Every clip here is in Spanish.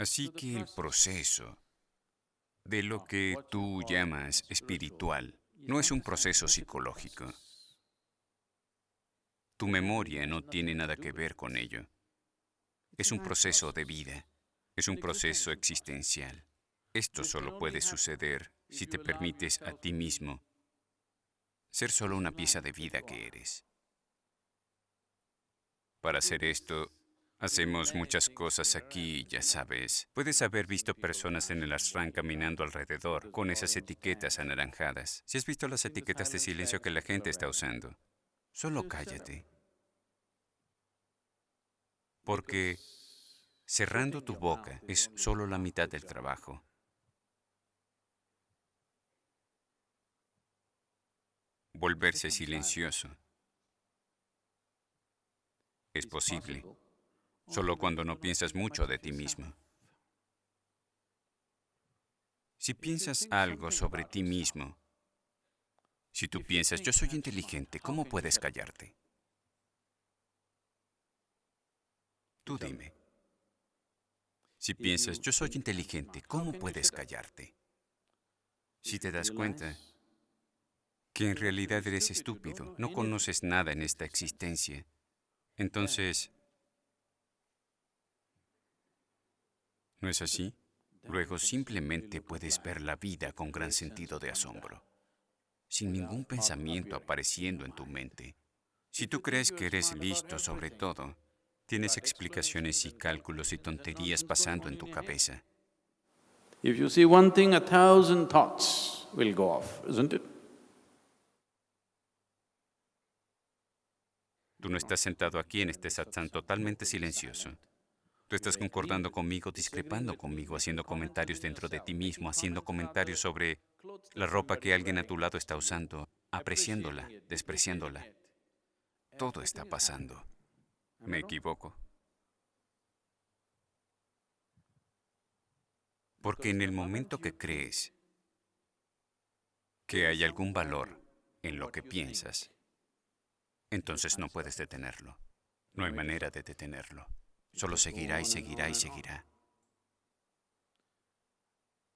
Así que el proceso de lo que tú llamas espiritual no es un proceso psicológico. Tu memoria no tiene nada que ver con ello. Es un proceso de vida, es un proceso existencial. Esto solo puede suceder si te permites a ti mismo ser solo una pieza de vida que eres. Para hacer esto, hacemos muchas cosas aquí, ya sabes. Puedes haber visto personas en el ashram caminando alrededor con esas etiquetas anaranjadas. Si has visto las etiquetas de silencio que la gente está usando, solo cállate. Porque cerrando tu boca es solo la mitad del trabajo. Volverse silencioso es posible, solo cuando no piensas mucho de ti mismo. Si piensas algo sobre ti mismo, si tú piensas, yo soy inteligente, ¿cómo puedes callarte? Tú dime. Si piensas, yo soy inteligente, ¿cómo puedes callarte? Si te das cuenta que en realidad eres estúpido, no conoces nada en esta existencia, entonces, ¿no es así? Luego simplemente puedes ver la vida con gran sentido de asombro, sin ningún pensamiento apareciendo en tu mente. Si tú crees que eres listo sobre todo, tienes explicaciones y cálculos y tonterías pasando en tu cabeza. If you see one thing, a thousand thoughts will go off, isn't it? Tú no estás sentado aquí en este satsang totalmente silencioso. Tú estás concordando conmigo, discrepando conmigo, haciendo comentarios dentro de ti mismo, haciendo comentarios sobre la ropa que alguien a tu lado está usando, apreciándola, despreciándola. Todo está pasando. ¿Me equivoco? Porque en el momento que crees que hay algún valor en lo que piensas, entonces no puedes detenerlo. No hay manera de detenerlo. Solo seguirá y seguirá y seguirá.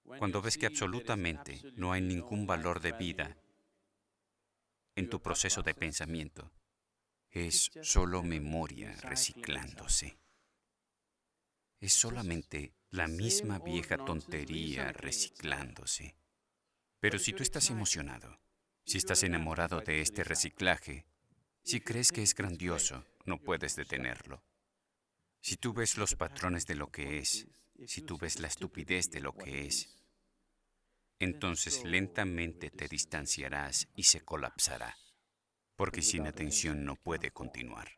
Cuando ves que absolutamente no hay ningún valor de vida en tu proceso de pensamiento, es solo memoria reciclándose. Es solamente la misma vieja tontería reciclándose. Pero si tú estás emocionado, si estás enamorado de este reciclaje, si crees que es grandioso, no puedes detenerlo. Si tú ves los patrones de lo que es, si tú ves la estupidez de lo que es, entonces lentamente te distanciarás y se colapsará, porque sin atención no puede continuar.